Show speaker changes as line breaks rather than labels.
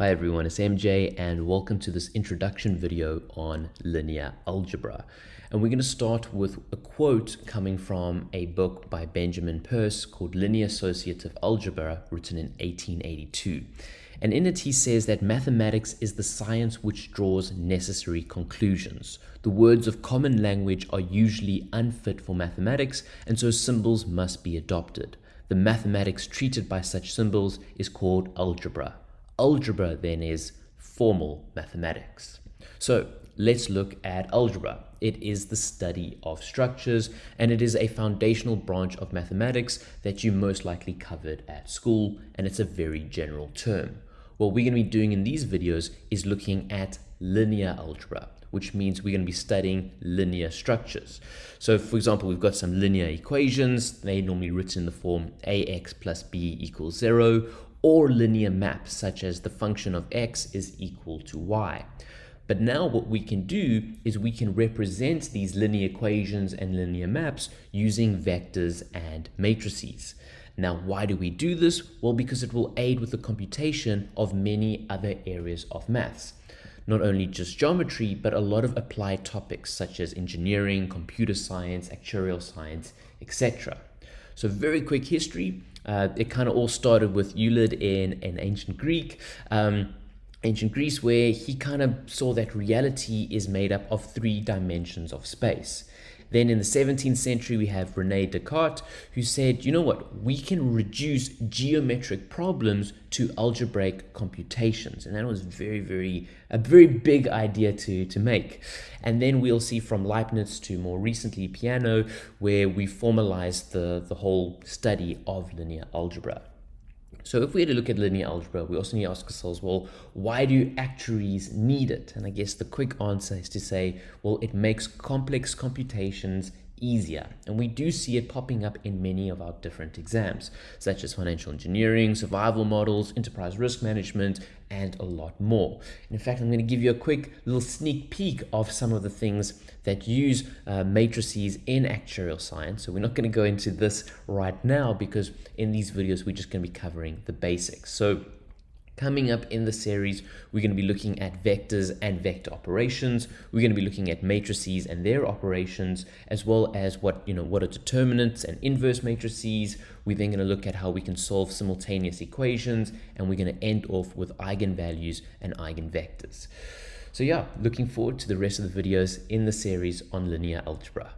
Hi everyone, it's MJ and welcome to this introduction video on linear algebra. And we're going to start with a quote coming from a book by Benjamin Peirce called Linear Associative Algebra, written in 1882. And in it he says that mathematics is the science which draws necessary conclusions. The words of common language are usually unfit for mathematics, and so symbols must be adopted. The mathematics treated by such symbols is called algebra. Algebra then is formal mathematics. So let's look at algebra. It is the study of structures and it is a foundational branch of mathematics that you most likely covered at school and it's a very general term. What we're going to be doing in these videos is looking at linear algebra which means we're going to be studying linear structures. So for example, we've got some linear equations. They're normally written in the form ax plus b equals 0 or linear maps such as the function of x is equal to y. But now what we can do is we can represent these linear equations and linear maps using vectors and matrices. Now, why do we do this? Well, because it will aid with the computation of many other areas of maths. Not only just geometry, but a lot of applied topics such as engineering, computer science, actuarial science, etc. So very quick history. Uh, it kind of all started with Euclid in, in ancient Greek. Um, ancient Greece, where he kind of saw that reality is made up of three dimensions of space. Then in the 17th century, we have Rene Descartes, who said, you know what, we can reduce geometric problems to algebraic computations. And that was very, very, a very big idea to, to make. And then we'll see from Leibniz to more recently Peano, where we formalized the, the whole study of linear algebra. So if we had to look at linear algebra, we also need to ask ourselves, well, why do actuaries need it? And I guess the quick answer is to say, well, it makes complex computations easier. And we do see it popping up in many of our different exams, such as financial engineering, survival models, enterprise risk management, and a lot more. in fact, I'm going to give you a quick little sneak peek of some of the things that use uh, matrices in actuarial science. So we're not going to go into this right now because in these videos, we're just going to be covering the basics. So Coming up in the series, we're going to be looking at vectors and vector operations. We're going to be looking at matrices and their operations, as well as what, you know, what are determinants and inverse matrices. We're then going to look at how we can solve simultaneous equations, and we're going to end off with eigenvalues and eigenvectors. So yeah, looking forward to the rest of the videos in the series on linear algebra.